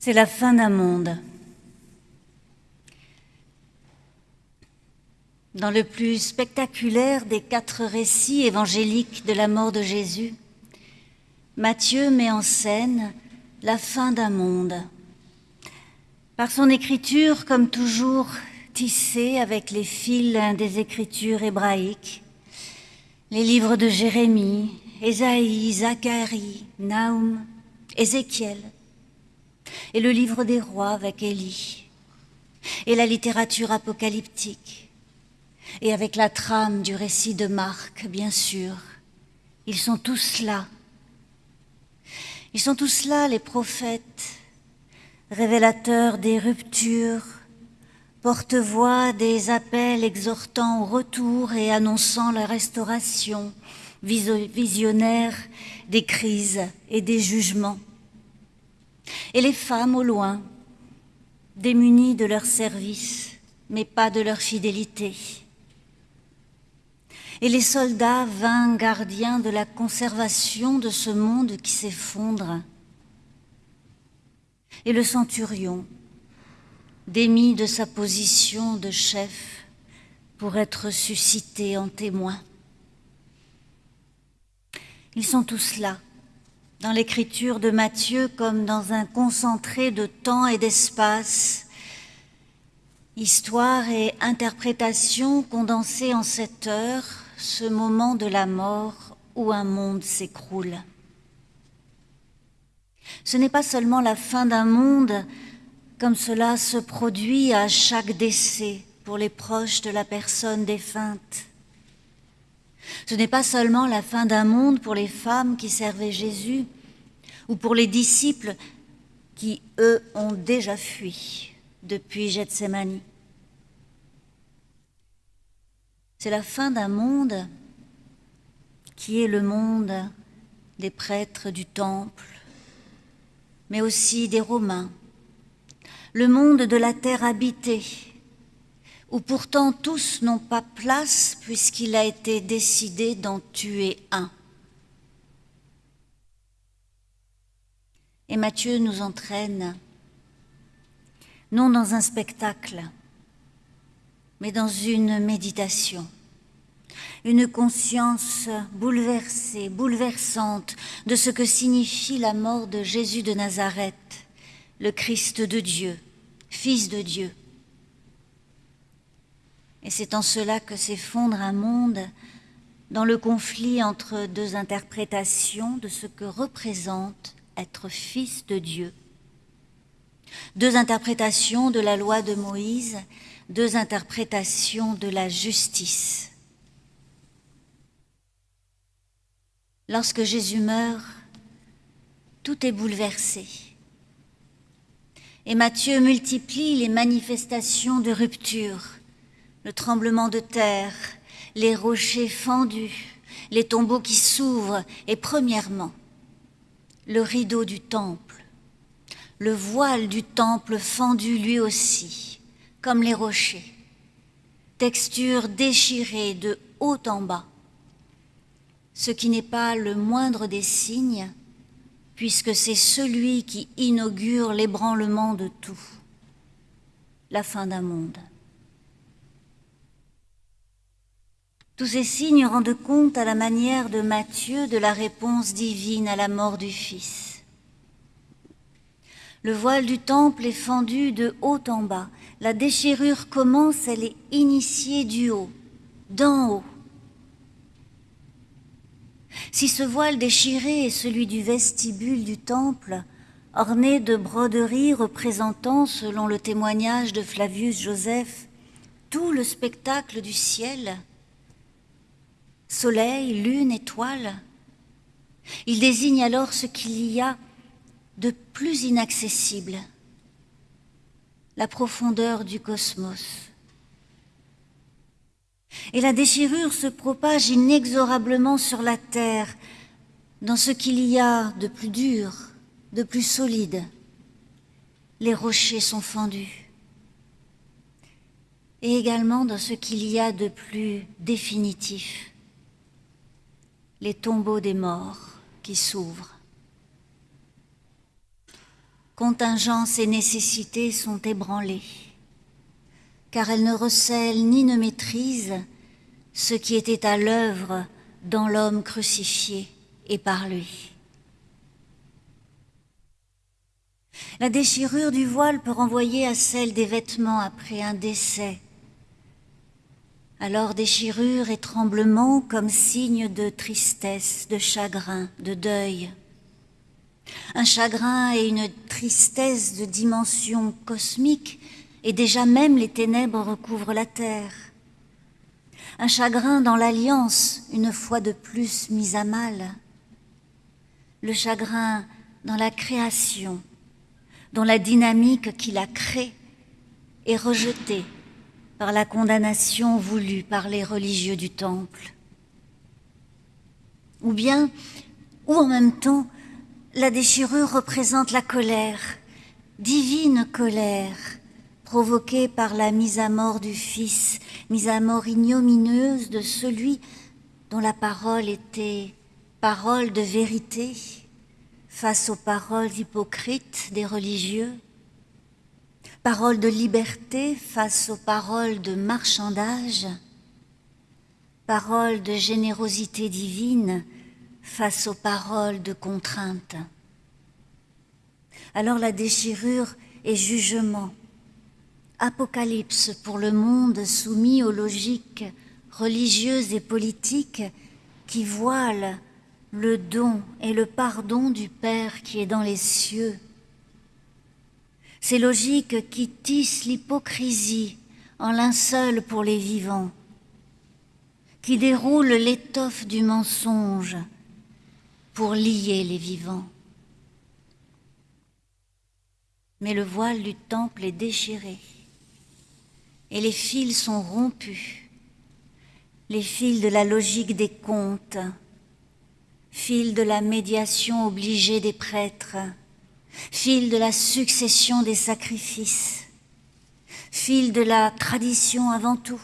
C'est la fin d'un monde. Dans le plus spectaculaire des quatre récits évangéliques de la mort de Jésus, Matthieu met en scène la fin d'un monde. Par son écriture, comme toujours, tissée avec les fils des écritures hébraïques, les livres de Jérémie, Ésaïe, Zacharie, Naoum, Ézéchiel, et le livre des rois avec Élie, et la littérature apocalyptique, et avec la trame du récit de Marc, bien sûr. Ils sont tous là. Ils sont tous là, les prophètes, révélateurs des ruptures, porte-voix des appels exhortant au retour et annonçant la restauration, visionnaires des crises et des jugements. Et les femmes au loin, démunies de leur service, mais pas de leur fidélité. Et les soldats vains gardiens de la conservation de ce monde qui s'effondre. Et le centurion, démis de sa position de chef pour être suscité en témoin. Ils sont tous là, dans l'écriture de Matthieu comme dans un concentré de temps et d'espace, histoire et interprétation condensées en cette heure, ce moment de la mort où un monde s'écroule. Ce n'est pas seulement la fin d'un monde comme cela se produit à chaque décès pour les proches de la personne défunte. Ce n'est pas seulement la fin d'un monde pour les femmes qui servaient Jésus ou pour les disciples qui, eux, ont déjà fui depuis Gethsemane. C'est la fin d'un monde qui est le monde des prêtres du temple, mais aussi des Romains, le monde de la terre habitée, où pourtant tous n'ont pas place puisqu'il a été décidé d'en tuer un. Et Matthieu nous entraîne, non dans un spectacle, mais dans une méditation, une conscience bouleversée, bouleversante de ce que signifie la mort de Jésus de Nazareth, le Christ de Dieu, Fils de Dieu, et c'est en cela que s'effondre un monde dans le conflit entre deux interprétations de ce que représente être fils de Dieu. Deux interprétations de la loi de Moïse, deux interprétations de la justice. Lorsque Jésus meurt, tout est bouleversé. Et Matthieu multiplie les manifestations de rupture le tremblement de terre, les rochers fendus, les tombeaux qui s'ouvrent, et premièrement, le rideau du temple, le voile du temple fendu lui aussi, comme les rochers, texture déchirée de haut en bas, ce qui n'est pas le moindre des signes, puisque c'est celui qui inaugure l'ébranlement de tout, la fin d'un monde. Tous ces signes rendent compte à la manière de Matthieu de la réponse divine à la mort du Fils. Le voile du temple est fendu de haut en bas. La déchirure commence, elle est initiée du haut, d'en haut. Si ce voile déchiré est celui du vestibule du temple, orné de broderies représentant, selon le témoignage de Flavius Joseph, tout le spectacle du ciel, soleil, lune, étoile. Il désigne alors ce qu'il y a de plus inaccessible, la profondeur du cosmos. Et la déchirure se propage inexorablement sur la terre, dans ce qu'il y a de plus dur, de plus solide. Les rochers sont fendus. Et également dans ce qu'il y a de plus définitif, les tombeaux des morts qui s'ouvrent. contingence et nécessité sont ébranlées, car elles ne recèlent ni ne maîtrisent ce qui était à l'œuvre dans l'homme crucifié et par lui. La déchirure du voile peut renvoyer à celle des vêtements après un décès. Alors déchirure et tremblement comme signe de tristesse, de chagrin, de deuil. Un chagrin et une tristesse de dimension cosmique, et déjà même les ténèbres recouvrent la terre. Un chagrin dans l'alliance, une fois de plus mise à mal. Le chagrin dans la création, dont la dynamique qui la crée est rejetée par la condamnation voulue par les religieux du Temple. Ou bien, ou en même temps, la déchirure représente la colère, divine colère, provoquée par la mise à mort du Fils, mise à mort ignominieuse de celui dont la parole était parole de vérité, face aux paroles hypocrites des religieux, paroles de liberté face aux paroles de marchandage, paroles de générosité divine face aux paroles de contrainte. Alors la déchirure est jugement, apocalypse pour le monde soumis aux logiques religieuses et politiques qui voilent le don et le pardon du Père qui est dans les cieux. Ces logiques qui tissent l'hypocrisie en linceul pour les vivants, qui déroulent l'étoffe du mensonge pour lier les vivants. Mais le voile du temple est déchiré et les fils sont rompus, les fils de la logique des contes, fil de la médiation obligée des prêtres, fil de la succession des sacrifices, fil de la tradition avant tout,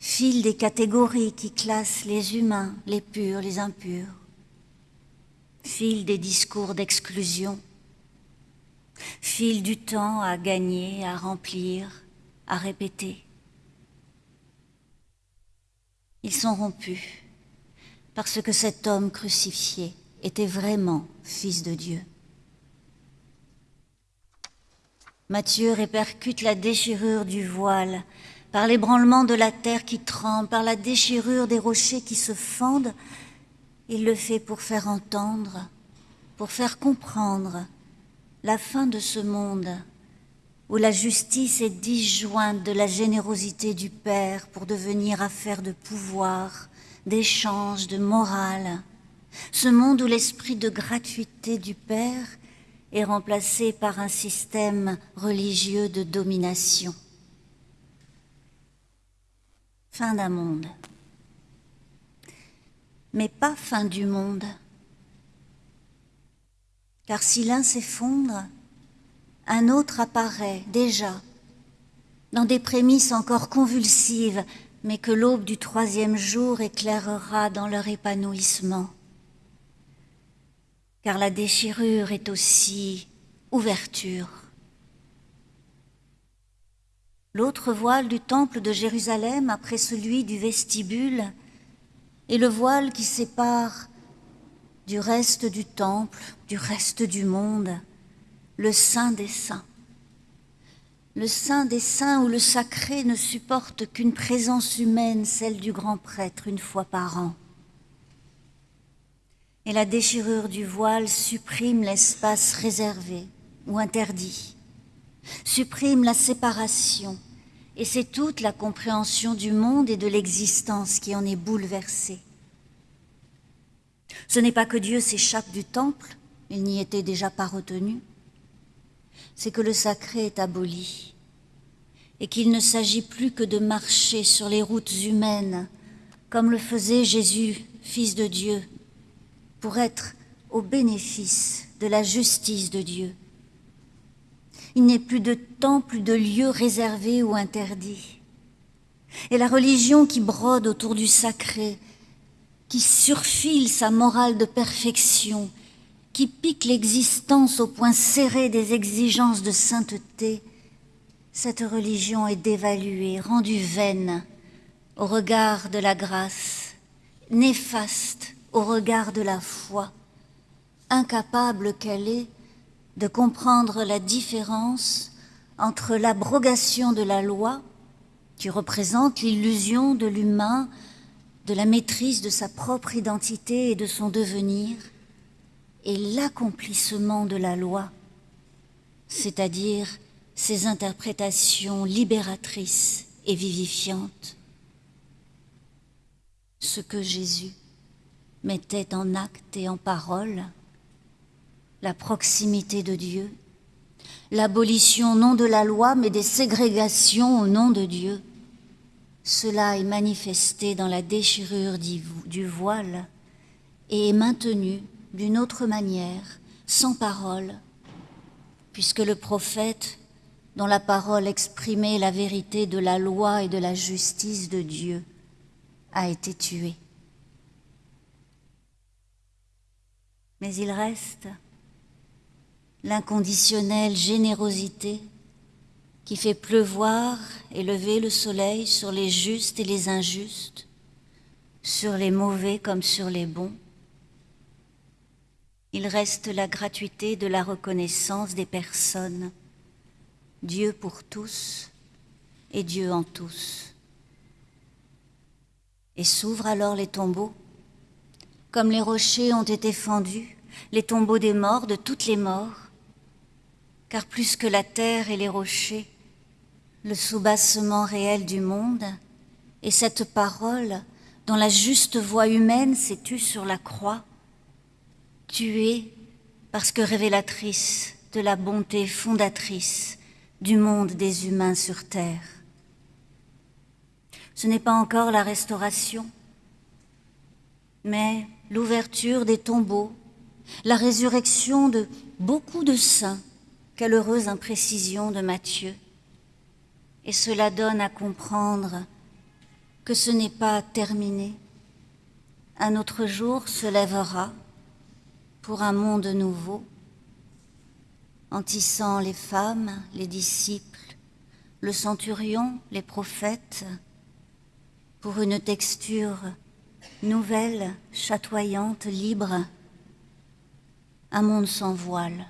fil des catégories qui classent les humains, les purs, les impurs, fil des discours d'exclusion, fil du temps à gagner, à remplir, à répéter. Ils sont rompus parce que cet homme crucifié était vraiment fils de Dieu. Matthieu répercute la déchirure du voile par l'ébranlement de la terre qui tremble, par la déchirure des rochers qui se fendent. Il le fait pour faire entendre, pour faire comprendre la fin de ce monde où la justice est disjointe de la générosité du Père pour devenir affaire de pouvoir, d'échange, de morale, ce monde où l'esprit de gratuité du Père est remplacé par un système religieux de domination. Fin d'un monde. Mais pas fin du monde. Car si l'un s'effondre, un autre apparaît déjà, dans des prémices encore convulsives, mais que l'aube du troisième jour éclairera dans leur épanouissement. Car la déchirure est aussi ouverture. L'autre voile du temple de Jérusalem après celui du vestibule est le voile qui sépare du reste du temple, du reste du monde, le Saint des Saints le saint des saints ou le sacré ne supporte qu'une présence humaine, celle du grand prêtre, une fois par an. Et la déchirure du voile supprime l'espace réservé ou interdit, supprime la séparation, et c'est toute la compréhension du monde et de l'existence qui en est bouleversée. Ce n'est pas que Dieu s'échappe du temple, il n'y était déjà pas retenu, c'est que le sacré est aboli et qu'il ne s'agit plus que de marcher sur les routes humaines, comme le faisait Jésus, Fils de Dieu, pour être au bénéfice de la justice de Dieu. Il n'est plus de temps, de lieu réservé ou interdit. Et la religion qui brode autour du sacré, qui surfile sa morale de perfection, qui pique l'existence au point serré des exigences de sainteté, cette religion est dévaluée, rendue vaine au regard de la grâce, néfaste au regard de la foi, incapable qu'elle est de comprendre la différence entre l'abrogation de la loi, qui représente l'illusion de l'humain, de la maîtrise de sa propre identité et de son devenir, et l'accomplissement de la loi, c'est-à-dire ses interprétations libératrices et vivifiantes. Ce que Jésus mettait en acte et en parole, la proximité de Dieu, l'abolition non de la loi mais des ségrégations au nom de Dieu. Cela est manifesté dans la déchirure du voile et est maintenu d'une autre manière, sans parole, puisque le prophète, dont la parole exprimait la vérité de la loi et de la justice de Dieu, a été tué. Mais il reste l'inconditionnelle générosité qui fait pleuvoir et lever le soleil sur les justes et les injustes, sur les mauvais comme sur les bons. Il reste la gratuité de la reconnaissance des personnes, Dieu pour tous et Dieu en tous. Et s'ouvrent alors les tombeaux, comme les rochers ont été fendus, les tombeaux des morts, de toutes les morts, car plus que la terre et les rochers, le soubassement réel du monde et cette parole dont la juste voix humaine s'est tue sur la croix, tuée parce que révélatrice de la bonté fondatrice du monde des humains sur terre. Ce n'est pas encore la restauration, mais l'ouverture des tombeaux, la résurrection de beaucoup de saints quelle heureuse imprécision de Matthieu. Et cela donne à comprendre que ce n'est pas terminé. Un autre jour se lèvera pour un monde nouveau, en tissant les femmes, les disciples, le centurion, les prophètes, pour une texture nouvelle, chatoyante, libre, un monde sans voile.